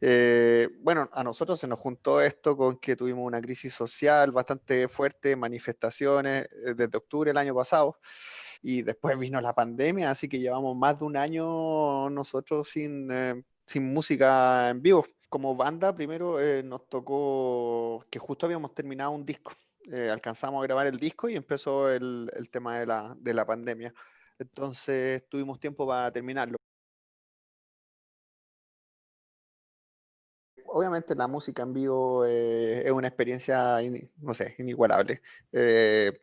Eh, bueno, a nosotros se nos juntó esto con que tuvimos una crisis social bastante fuerte, manifestaciones eh, desde octubre del año pasado, y después vino la pandemia, así que llevamos más de un año nosotros sin, eh, sin música en vivo. Como banda, primero nos tocó que justo habíamos terminado un disco. alcanzamos a grabar el disco y empezó el, el tema de la, de la pandemia. Entonces tuvimos tiempo para terminarlo. Obviamente la música en vivo eh, es una experiencia, no sé, inigualable. Eh,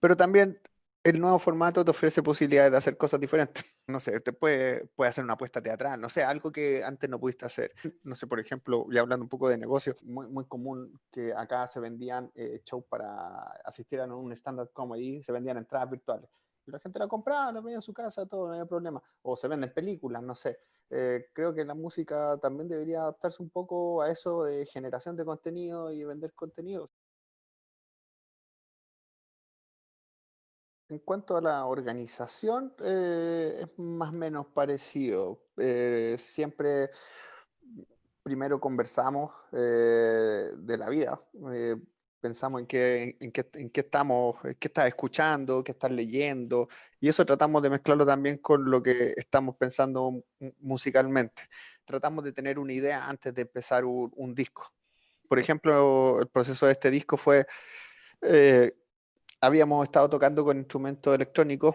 pero también el nuevo formato te ofrece posibilidades de hacer cosas diferentes. No sé, te puede, puede hacer una apuesta teatral, no sé, algo que antes no pudiste hacer. No sé, por ejemplo, ya hablando un poco de negocios, muy, muy común que acá se vendían eh, shows para asistir a un stand-up comedy, se vendían entradas virtuales. La gente la compraba, la veía en su casa, todo, no había problema. O se venden películas, no sé. Eh, creo que la música también debería adaptarse un poco a eso de generación de contenido y vender contenido. En cuanto a la organización, eh, es más o menos parecido. Eh, siempre primero conversamos de la vida pensamos en qué, en qué, en qué estamos, qué estás escuchando, qué estás leyendo, y eso tratamos de mezclarlo también con lo que estamos pensando musicalmente. Tratamos de tener una idea antes de empezar un, disco. Por ejemplo, el proceso de este disco fue, eh, habíamos estado tocando con instrumentos electrónicos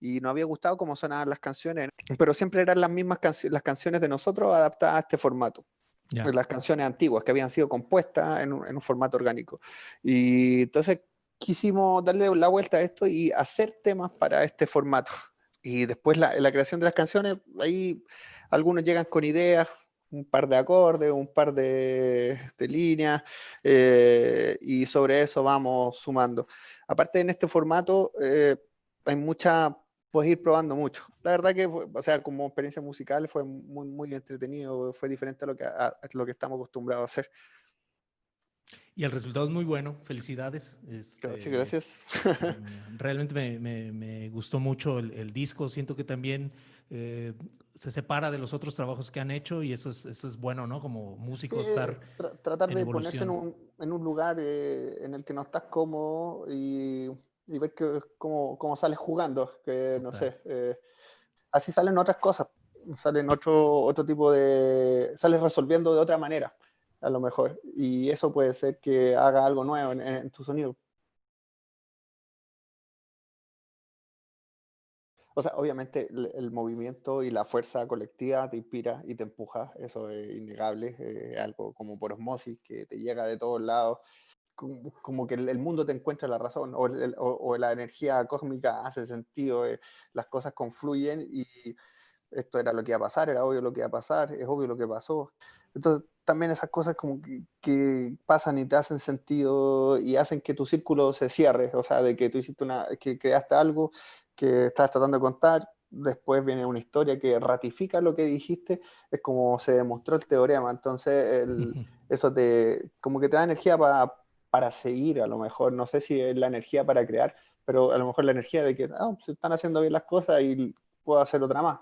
y nos había gustado cómo sonaban las canciones, pero siempre eran las mismas las canciones de nosotros adaptadas a este formato las canciones antiguas que habían sido compuestas en un, formato orgánico. Y entonces quisimos darle la vuelta a esto y hacer temas para este formato. Y después la, la creación de las canciones, ahí algunos llegan con ideas, un par de acordes, un par de, de líneas, eh, y sobre eso vamos sumando. Aparte en este formato eh, hay mucha puedes ir probando mucho. La verdad que, o sea, como experiencia musical fue muy, muy entretenido, fue diferente a lo que, a, lo que estamos acostumbrados a hacer. Y el resultado es muy bueno, felicidades. Este, gracias, mm, Realmente me, me, me gustó mucho el, el, disco, siento que también eh, se separa de los otros trabajos que han hecho y eso es, eso es bueno, ¿no? Como músico estar Tratar de ponerse en un, en un lugar eh, en el que no estás cómodo y y ver que, cómo, cómo sales jugando, que no sé, eh, así salen otras cosas, salen otro, otro tipo de, sales resolviendo de otra manera, a lo mejor, y eso puede ser que haga algo nuevo en, tu sonido. O sea, obviamente el, movimiento y la fuerza colectiva te inspira y te empuja, eso es innegable, es algo como por osmosis que te llega de todos lados como, que el, mundo te encuentra la razón o, o, la energía cósmica hace sentido, eh, las cosas confluyen y esto era lo que iba a pasar, era obvio lo que iba a pasar, es obvio lo que pasó. Entonces también esas cosas como que, pasan y te hacen sentido y hacen que tu círculo se cierre, o sea, de que tú hiciste una, que creaste algo que estás tratando de contar, después viene una historia que ratifica lo que dijiste, es como se demostró el teorema, entonces eso te, como que te da energía para para seguir, a lo mejor, no sé si es la energía para crear, pero a lo mejor la energía de que ah, se están haciendo bien las cosas y puedo hacer otra más.